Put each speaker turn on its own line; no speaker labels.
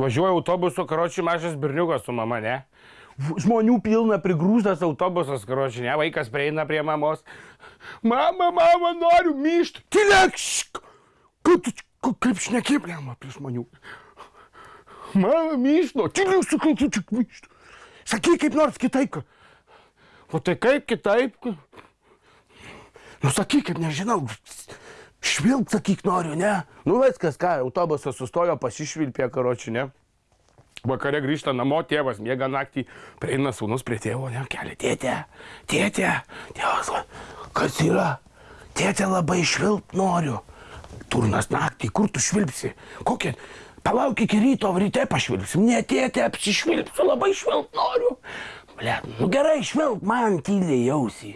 Važiuoju autobusu, karočiui mažas berniukas su mama, ne? Žmonių pilna, prigrūstas autobusas, karočiui, ne? Vaikas prieina prie mamos. Mama, mama, noriu myšti. Tylėk! Kaip šneki, blema, prie žmonių. Mama, myšti, nu, tylėk, sakau, tu tik myšti. Sakyk kaip nors kitaip. O tai kaip kitaip? Nu sakyk, kaip nežinau. Švilp, sakyk, noriu, ne? Nu viskas, ką, autobusas sustojo, pasišvilpė, karočiui, ne? Vakare grįžta namo, tėvas miega naktį, prieina sūnus prie tėvo, ne, kelia, tėtė, tėtė, tėvas, va, kas yra? Tėtė labai švilp noriu. Turnas naktį, kur tu švilpsi? Kokia? Palauk iki ryto, ryte pašvilpsim. Ne, tėtė, apsišvilpsiu, labai švilp noriu. Ble, nu gerai, švilp man tyliai jausi.